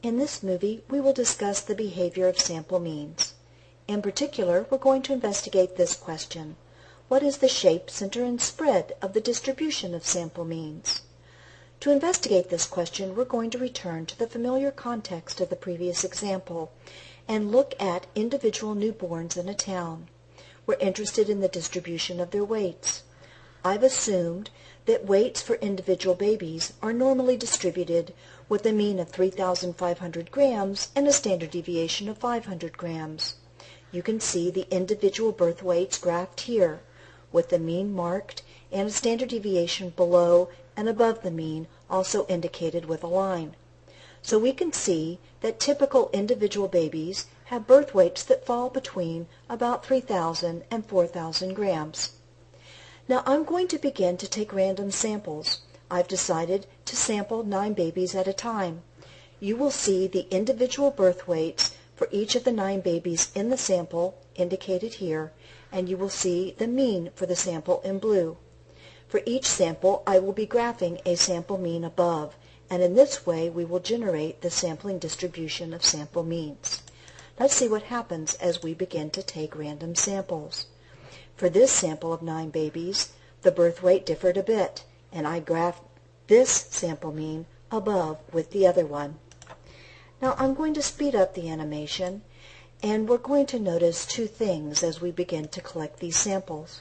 In this movie, we will discuss the behavior of sample means. In particular, we're going to investigate this question. What is the shape, center, and spread of the distribution of sample means? To investigate this question, we're going to return to the familiar context of the previous example and look at individual newborns in a town. We're interested in the distribution of their weights. I've assumed that weights for individual babies are normally distributed with a mean of 3,500 grams and a standard deviation of 500 grams. You can see the individual birth weights graphed here, with the mean marked and a standard deviation below and above the mean also indicated with a line. So we can see that typical individual babies have birth weights that fall between about 3,000 and 4,000 grams. Now I'm going to begin to take random samples. I've decided to sample nine babies at a time. You will see the individual birth weights for each of the nine babies in the sample indicated here, and you will see the mean for the sample in blue. For each sample I will be graphing a sample mean above, and in this way we will generate the sampling distribution of sample means. Let's see what happens as we begin to take random samples. For this sample of nine babies, the birth weight differed a bit and I graphed this sample mean above with the other one. Now I'm going to speed up the animation and we're going to notice two things as we begin to collect these samples.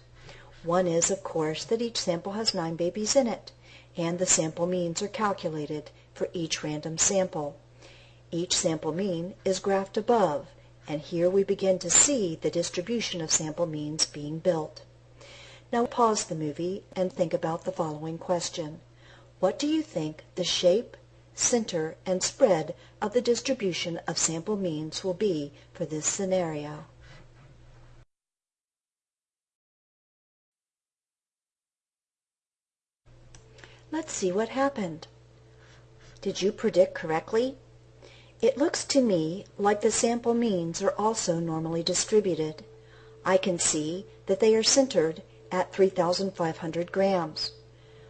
One is, of course, that each sample has nine babies in it, and the sample means are calculated for each random sample. Each sample mean is graphed above, and here we begin to see the distribution of sample means being built. Now pause the movie and think about the following question. What do you think the shape, center, and spread of the distribution of sample means will be for this scenario? Let's see what happened. Did you predict correctly? It looks to me like the sample means are also normally distributed. I can see that they are centered at 3,500 grams.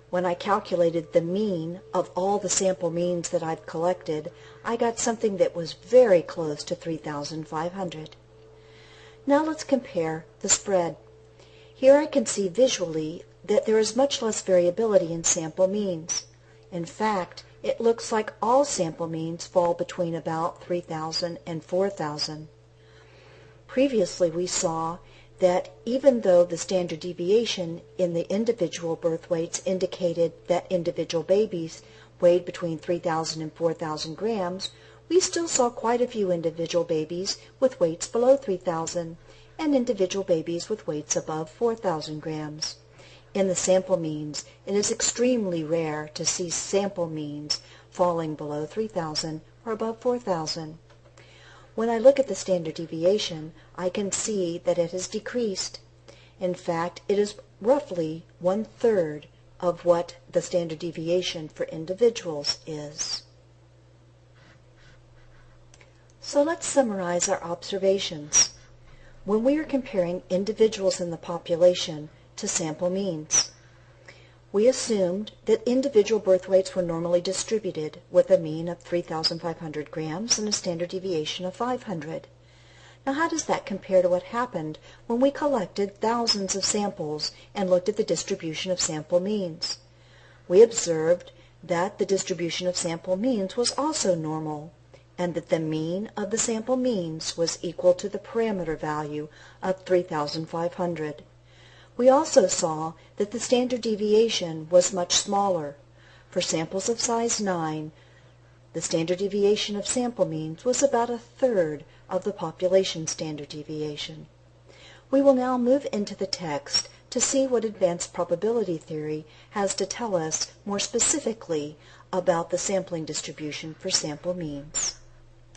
When I calculated the mean of all the sample means that I've collected, I got something that was very close to 3,500. Now let's compare the spread. Here I can see visually that there is much less variability in sample means. In fact, it looks like all sample means fall between about 3,000 and 4,000. Previously we saw that even though the standard deviation in the individual birth weights indicated that individual babies weighed between 3,000 and 4,000 grams, we still saw quite a few individual babies with weights below 3,000 and individual babies with weights above 4,000 grams. In the sample means, it is extremely rare to see sample means falling below 3,000 or above 4,000. When I look at the standard deviation, I can see that it has decreased. In fact, it is roughly one-third of what the standard deviation for individuals is. So let's summarize our observations. When we are comparing individuals in the population to sample means, we assumed that individual birth weights were normally distributed with a mean of 3,500 grams and a standard deviation of 500. Now how does that compare to what happened when we collected thousands of samples and looked at the distribution of sample means? We observed that the distribution of sample means was also normal and that the mean of the sample means was equal to the parameter value of 3,500. We also saw that the standard deviation was much smaller. For samples of size 9, the standard deviation of sample means was about a third of the population standard deviation. We will now move into the text to see what advanced probability theory has to tell us more specifically about the sampling distribution for sample means.